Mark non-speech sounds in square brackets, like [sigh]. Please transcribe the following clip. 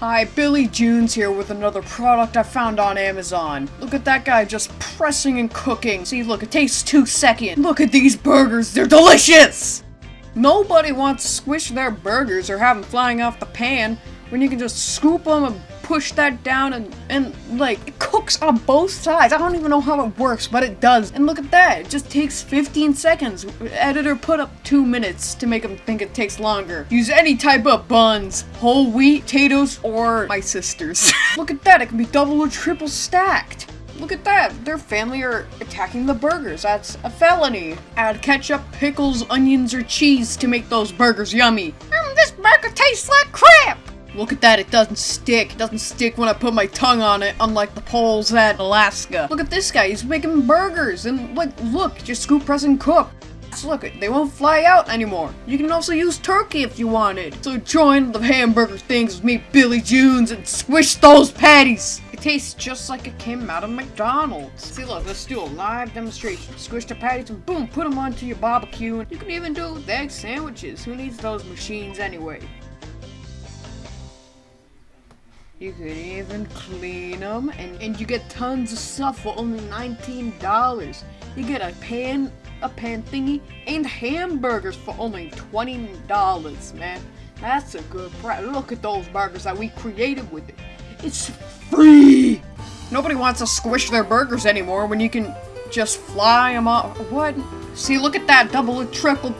Hi, Billy Junes here with another product I found on Amazon. Look at that guy just pressing and cooking. See, look, it takes two seconds. Look at these burgers, they're delicious! Nobody wants to squish their burgers or have them flying off the pan when you can just scoop them and push that down and, and like, it cooks on both sides. I don't even know how it works, but it does. And look at that, it just takes 15 seconds. Editor put up two minutes to make them think it takes longer. Use any type of buns, whole wheat, potatoes, or my sister's. [laughs] look at that, it can be double or triple stacked. Look at that, their family are attacking the burgers. That's a felony. Add ketchup, pickles, onions, or cheese to make those burgers yummy. Mm, this burger tastes like crap! Look at that, it doesn't stick. It doesn't stick when I put my tongue on it, unlike the poles at Alaska. Look at this guy, he's making burgers, and like, look, just scoop, press, and cook. So look, they won't fly out anymore. You can also use turkey if you wanted. So join the hamburger things with me, Billy Junes, and squish those patties. It tastes just like it came out of McDonald's. See, look, let's do a live demonstration. Squish the patties and boom, put them onto your barbecue. And you can even do it with egg sandwiches. Who needs those machines anyway? You could even clean them, and, and you get tons of stuff for only $19. You get a pan, a pan thingy, and hamburgers for only $20, man. That's a good price. Look at those burgers that we created with it. It's free! Nobody wants to squish their burgers anymore when you can just fly them off. What? See, look at that double triple